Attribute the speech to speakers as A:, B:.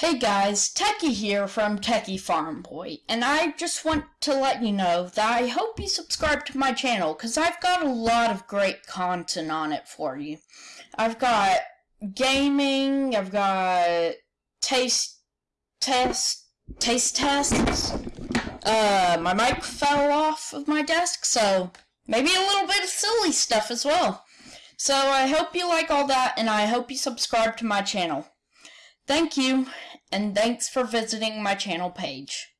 A: Hey guys, Techie here from Techie Farm Boy, and I just want to let you know that I hope you subscribe to my channel because I've got a lot of great content on it for you. I've got gaming, I've got taste test, taste tests. Uh, my mic fell off of my desk, so maybe a little bit of silly stuff as well. So I hope you like all that, and I hope you subscribe to my channel. Thank you, and thanks for visiting my channel page.